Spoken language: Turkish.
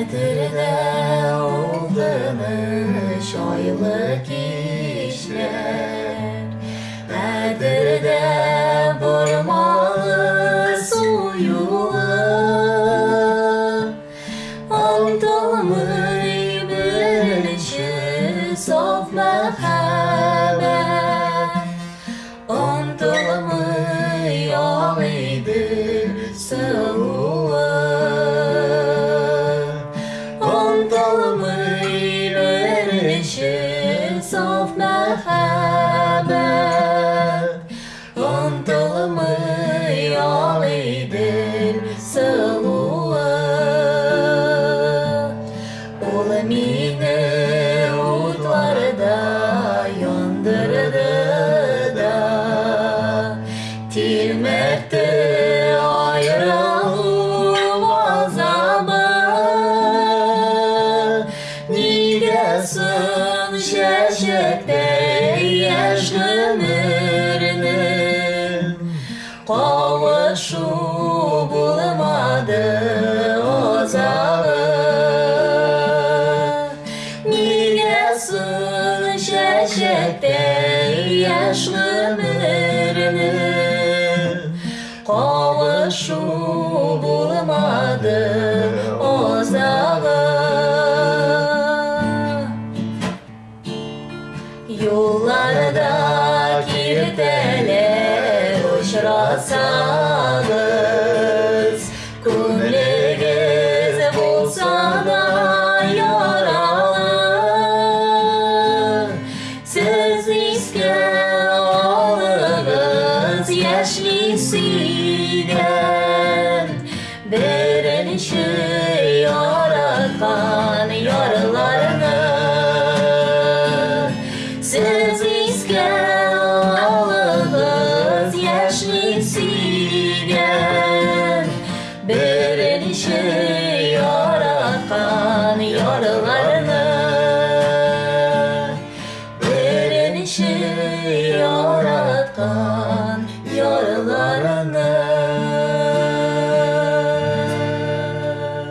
Kadirde olduğunu şoylu kişiler Kadirde vurmalı suyuğu Aldığımı bilişi saf merhamet. Ondağımı ashes of my heart. Кигәсен чәчәктәй яшь гомерне Кавышу булмады азалы Нигәсен чәчәктәй яшь гомерне Кавышу булмады uçrasanız Kumlegez bulsa da yaralı Siz iske alınız yaşlısıyken Verilişi yaratan yaralarını. Siz iskanlığınız yaralarını Derinin şu yaratkan